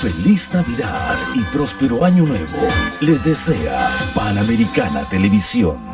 Feliz Navidad y próspero Año Nuevo. Les desea Panamericana Televisión.